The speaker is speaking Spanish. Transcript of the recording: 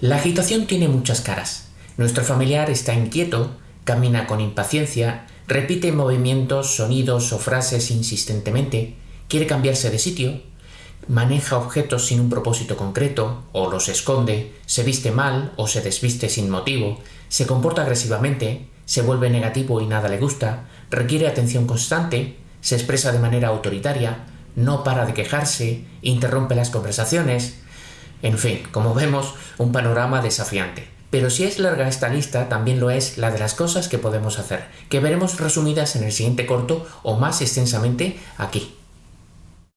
La agitación tiene muchas caras. Nuestro familiar está inquieto, camina con impaciencia, repite movimientos, sonidos o frases insistentemente, quiere cambiarse de sitio, maneja objetos sin un propósito concreto, o los esconde, se viste mal o se desviste sin motivo, se comporta agresivamente, se vuelve negativo y nada le gusta, requiere atención constante, se expresa de manera autoritaria, no para de quejarse, interrumpe las conversaciones, en fin, como vemos, un panorama desafiante. Pero si es larga esta lista, también lo es la de las cosas que podemos hacer, que veremos resumidas en el siguiente corto o más extensamente aquí.